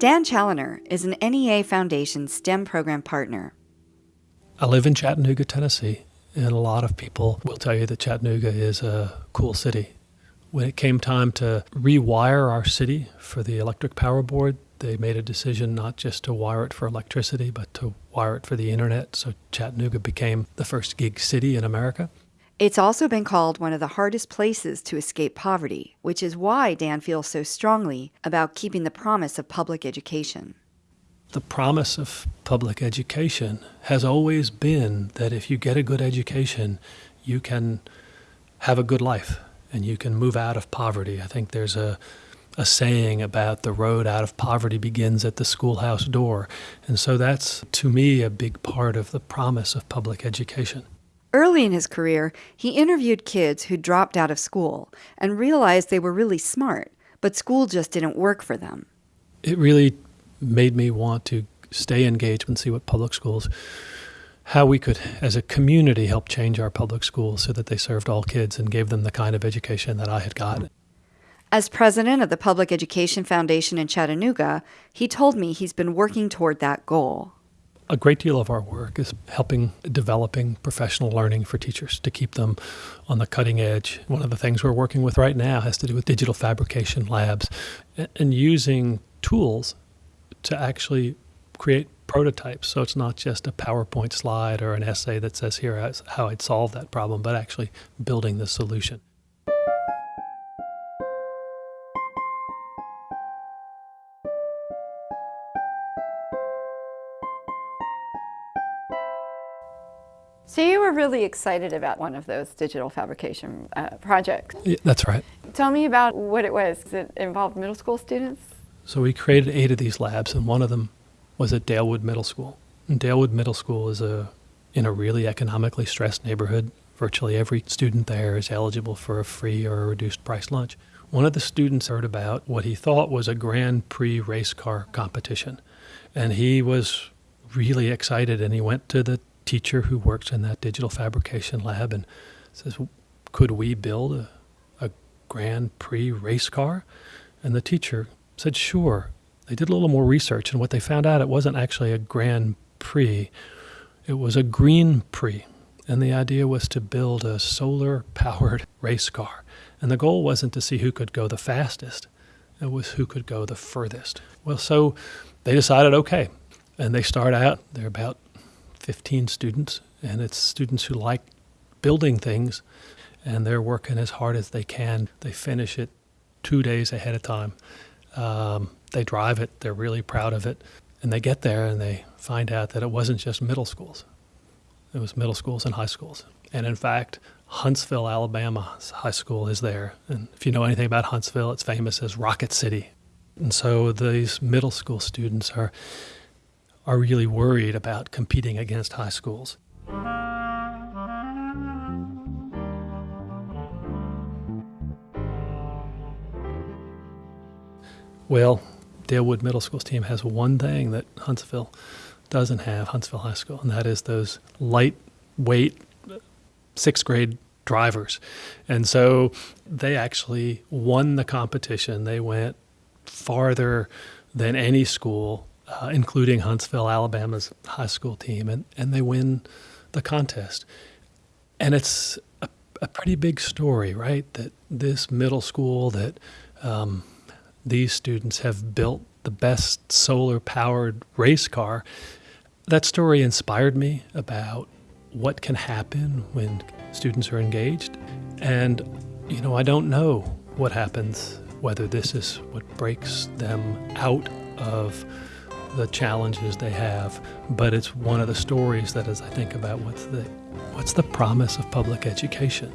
Dan Challener is an NEA Foundation STEM program partner. I live in Chattanooga, Tennessee, and a lot of people will tell you that Chattanooga is a cool city. When it came time to rewire our city for the Electric Power Board, they made a decision not just to wire it for electricity, but to wire it for the internet. So Chattanooga became the first gig city in America. It's also been called one of the hardest places to escape poverty, which is why Dan feels so strongly about keeping the promise of public education. The promise of public education has always been that if you get a good education, you can have a good life and you can move out of poverty. I think there's a a saying about the road out of poverty begins at the schoolhouse door. And so that's, to me, a big part of the promise of public education. Early in his career, he interviewed kids who dropped out of school and realized they were really smart, but school just didn't work for them. It really made me want to stay engaged and see what public schools, how we could, as a community, help change our public schools so that they served all kids and gave them the kind of education that I had gotten. As president of the Public Education Foundation in Chattanooga, he told me he's been working toward that goal a great deal of our work is helping developing professional learning for teachers to keep them on the cutting edge. One of the things we're working with right now has to do with digital fabrication labs and using tools to actually create prototypes. So it's not just a PowerPoint slide or an essay that says here how I'd solve that problem, but actually building the solution. So you were really excited about one of those digital fabrication uh, projects. Yeah, that's right. Tell me about what it was. It involve middle school students? So we created eight of these labs, and one of them was at Dalewood Middle School. And Dalewood Middle School is a in a really economically stressed neighborhood. Virtually every student there is eligible for a free or a reduced price lunch. One of the students heard about what he thought was a Grand Prix race car competition, and he was really excited. And he went to the teacher who works in that digital fabrication lab and says, Could we build a, a Grand Prix race car? And the teacher said, Sure. They did a little more research, and what they found out, it wasn't actually a Grand Prix, it was a Green Prix. And the idea was to build a solar powered race car. And the goal wasn't to see who could go the fastest, it was who could go the furthest. Well, so they decided, okay. And they start out, they're about 15 students, and it's students who like building things, and they're working as hard as they can. They finish it two days ahead of time. Um, they drive it, they're really proud of it, and they get there and they find out that it wasn't just middle schools, it was middle schools and high schools. And in fact, Huntsville, Alabama's high school is there. And if you know anything about Huntsville, it's famous as Rocket City. And so these middle school students are are really worried about competing against high schools. Well, Dalewood Middle School's team has one thing that Huntsville doesn't have, Huntsville High School, and that is those lightweight sixth grade drivers. And so they actually won the competition. They went farther than any school uh, including Huntsville, Alabama's high school team, and, and they win the contest. And it's a, a pretty big story, right? That this middle school, that um, these students have built the best solar powered race car. That story inspired me about what can happen when students are engaged. And, you know, I don't know what happens, whether this is what breaks them out of the challenges they have, but it's one of the stories that as I think about what's the what's the promise of public education.